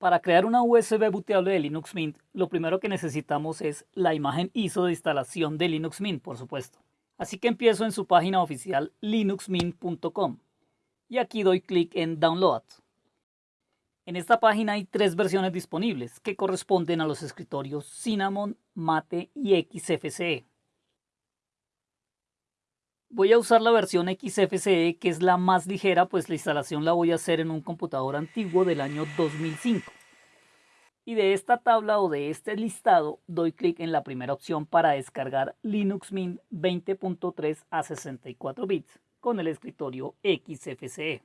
Para crear una USB booteable de Linux Mint, lo primero que necesitamos es la imagen ISO de instalación de Linux Mint, por supuesto. Así que empiezo en su página oficial linuxmint.com y aquí doy clic en Download. En esta página hay tres versiones disponibles que corresponden a los escritorios Cinnamon, Mate y XFCE. Voy a usar la versión XFCE que es la más ligera pues la instalación la voy a hacer en un computador antiguo del año 2005. Y de esta tabla o de este listado doy clic en la primera opción para descargar Linux Mint 20.3 a 64 bits con el escritorio XFCE.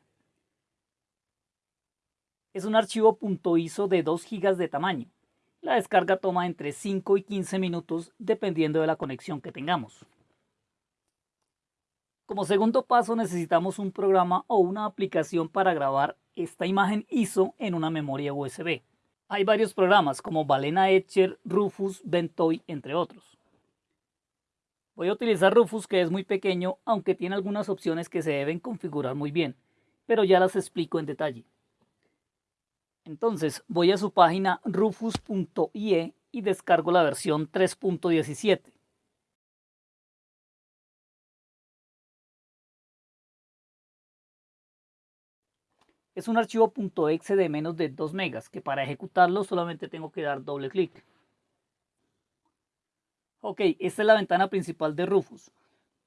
Es un archivo .iso de 2 GB de tamaño. La descarga toma entre 5 y 15 minutos dependiendo de la conexión que tengamos. Como segundo paso necesitamos un programa o una aplicación para grabar esta imagen ISO en una memoria USB. Hay varios programas como Balena Etcher, Rufus, Ventoy, entre otros. Voy a utilizar Rufus que es muy pequeño aunque tiene algunas opciones que se deben configurar muy bien, pero ya las explico en detalle. Entonces voy a su página rufus.ie y descargo la versión 3.17. Es un archivo .exe de menos de 2 megas, que para ejecutarlo solamente tengo que dar doble clic. Ok, esta es la ventana principal de Rufus.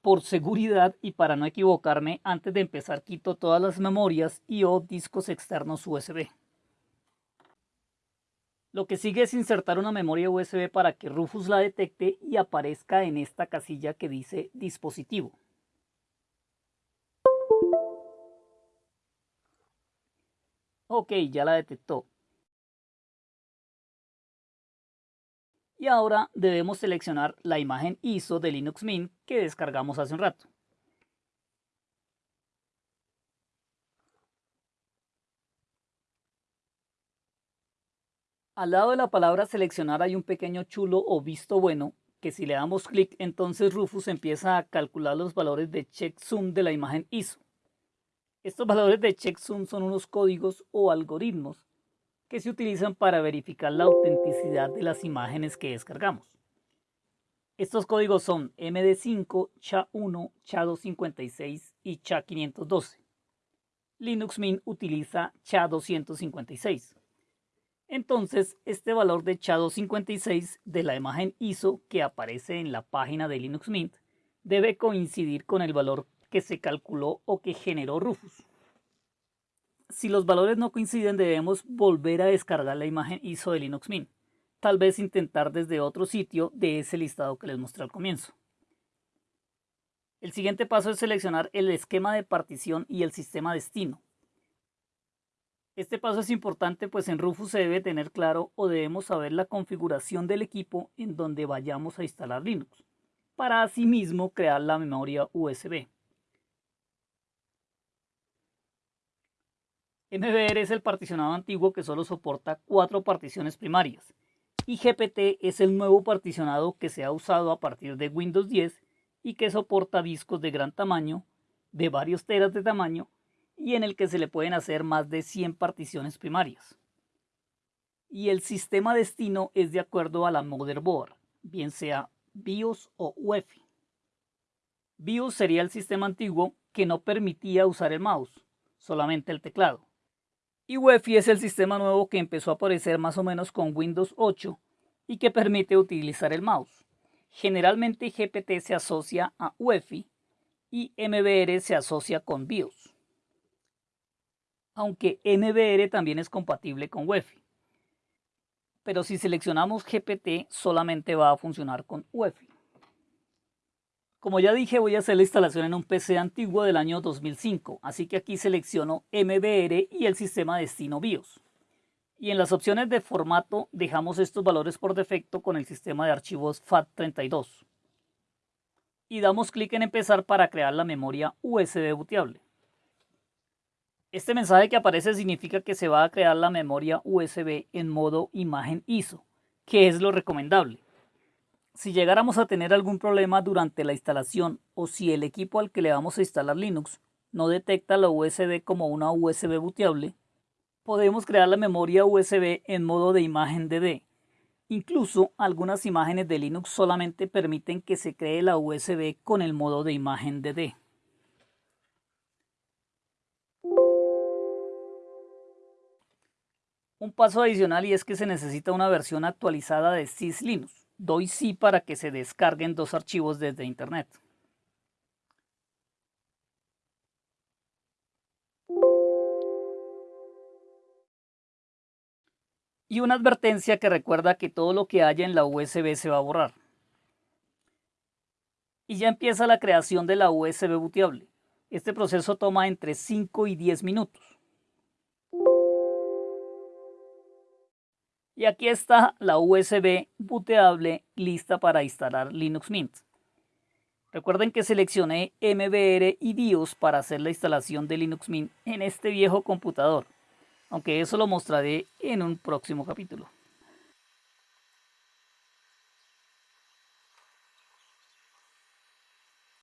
Por seguridad y para no equivocarme, antes de empezar quito todas las memorias y o discos externos USB. Lo que sigue es insertar una memoria USB para que Rufus la detecte y aparezca en esta casilla que dice dispositivo. Ok, ya la detectó. Y ahora debemos seleccionar la imagen ISO de Linux Mint que descargamos hace un rato. Al lado de la palabra seleccionar hay un pequeño chulo o visto bueno que si le damos clic entonces Rufus empieza a calcular los valores de checksum de la imagen ISO. Estos valores de checksum son unos códigos o algoritmos que se utilizan para verificar la autenticidad de las imágenes que descargamos. Estos códigos son MD5, SHA-1, SHA-256 y SHA-512. Linux Mint utiliza SHA-256. Entonces, este valor de SHA-256 de la imagen ISO que aparece en la página de Linux Mint debe coincidir con el valor que se calculó o que generó Rufus. Si los valores no coinciden debemos volver a descargar la imagen ISO de Linux Mint. Tal vez intentar desde otro sitio de ese listado que les mostré al comienzo. El siguiente paso es seleccionar el esquema de partición y el sistema destino. Este paso es importante pues en Rufus se debe tener claro o debemos saber la configuración del equipo en donde vayamos a instalar Linux, para asimismo crear la memoria USB. MBR es el particionado antiguo que solo soporta cuatro particiones primarias y GPT es el nuevo particionado que se ha usado a partir de Windows 10 y que soporta discos de gran tamaño, de varios teras de tamaño y en el que se le pueden hacer más de 100 particiones primarias. Y el sistema destino es de acuerdo a la motherboard, bien sea BIOS o UEFI. BIOS sería el sistema antiguo que no permitía usar el mouse, solamente el teclado. Y UEFI es el sistema nuevo que empezó a aparecer más o menos con Windows 8 y que permite utilizar el mouse. Generalmente GPT se asocia a UEFI y MBR se asocia con BIOS. Aunque MBR también es compatible con UEFI. Pero si seleccionamos GPT solamente va a funcionar con UEFI. Como ya dije, voy a hacer la instalación en un PC antiguo del año 2005, así que aquí selecciono MBR y el sistema destino BIOS. Y en las opciones de formato dejamos estos valores por defecto con el sistema de archivos FAT32. Y damos clic en empezar para crear la memoria USB booteable. Este mensaje que aparece significa que se va a crear la memoria USB en modo imagen ISO, que es lo recomendable. Si llegáramos a tener algún problema durante la instalación o si el equipo al que le vamos a instalar Linux no detecta la USB como una USB booteable, podemos crear la memoria USB en modo de imagen DD. Incluso algunas imágenes de Linux solamente permiten que se cree la USB con el modo de imagen DD. Un paso adicional y es que se necesita una versión actualizada de SysLinux. Doy sí para que se descarguen dos archivos desde Internet. y una advertencia que recuerda que todo lo que haya en la USB se va a borrar. Y ya empieza la creación de la USB booteable. Este proceso toma entre 5 y 10 minutos. Y aquí está la USB booteable lista para instalar Linux Mint. Recuerden que seleccioné MBR y BIOS para hacer la instalación de Linux Mint en este viejo computador aunque eso lo mostraré en un próximo capítulo.